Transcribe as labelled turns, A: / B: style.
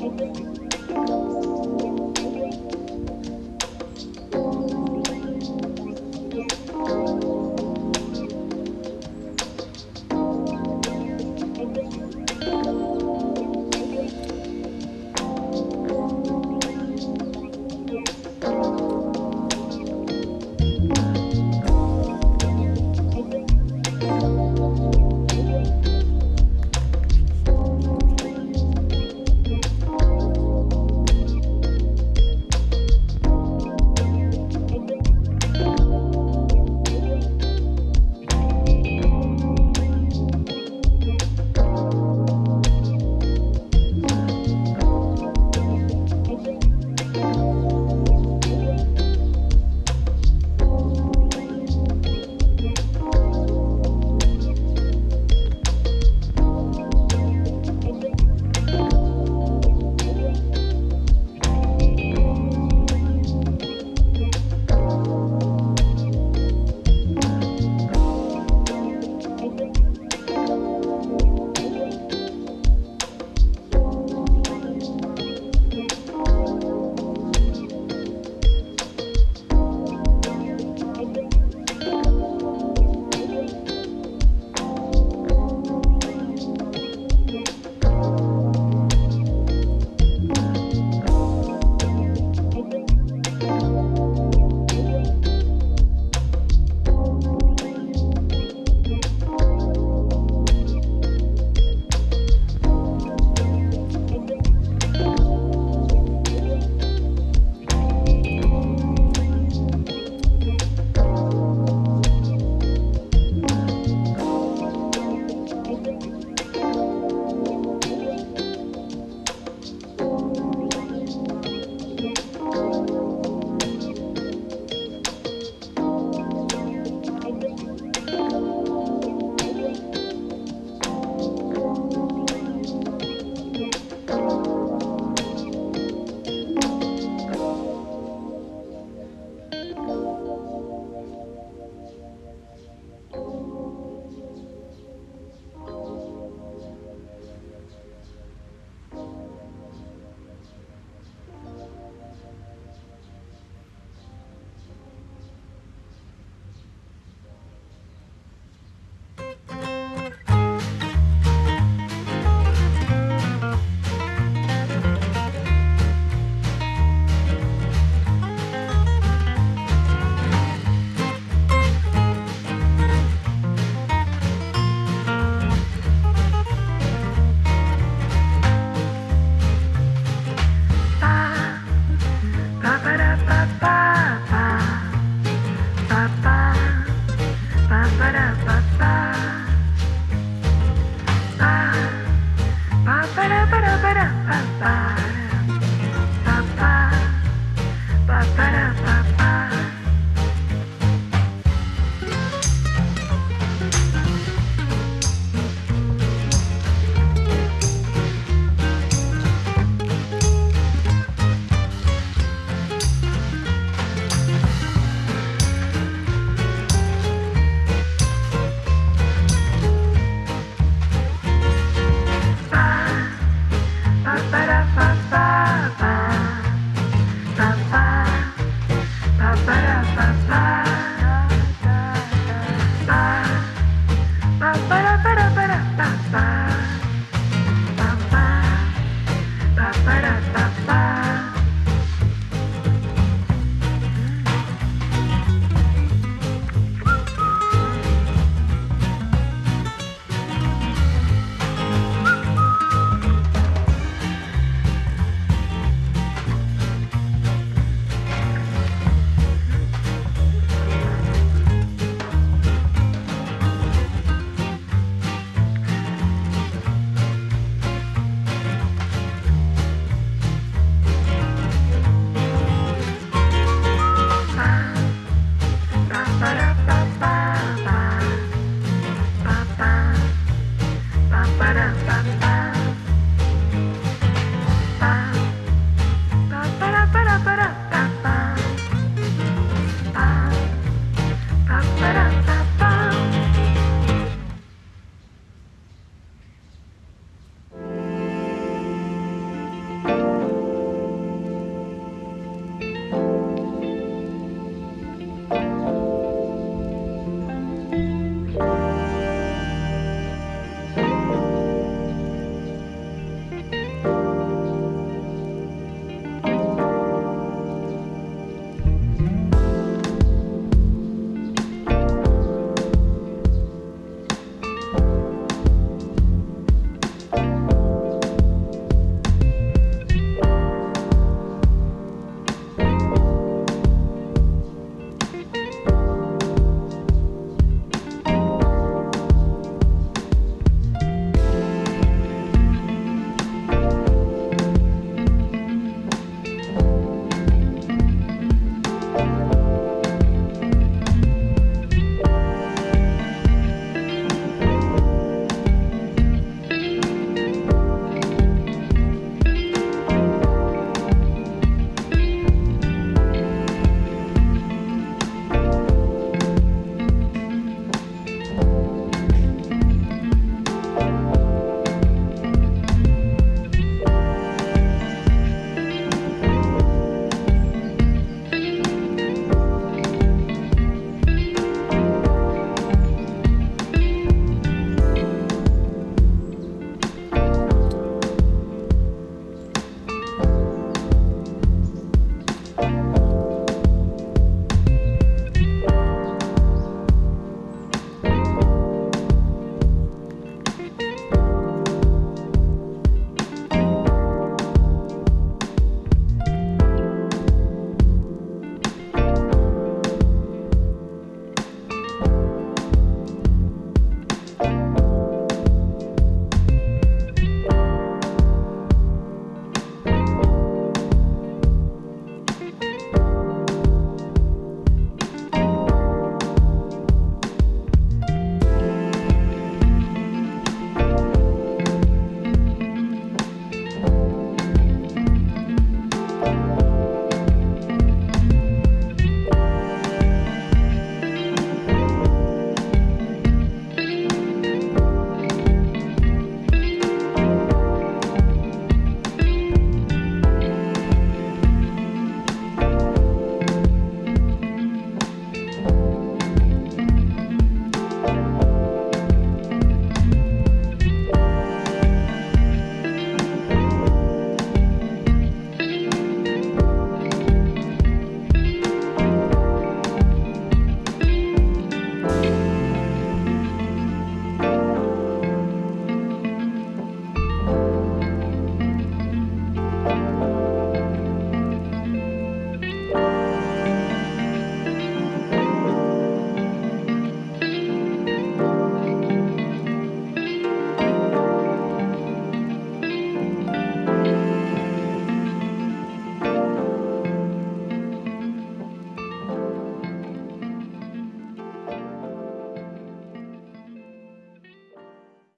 A: para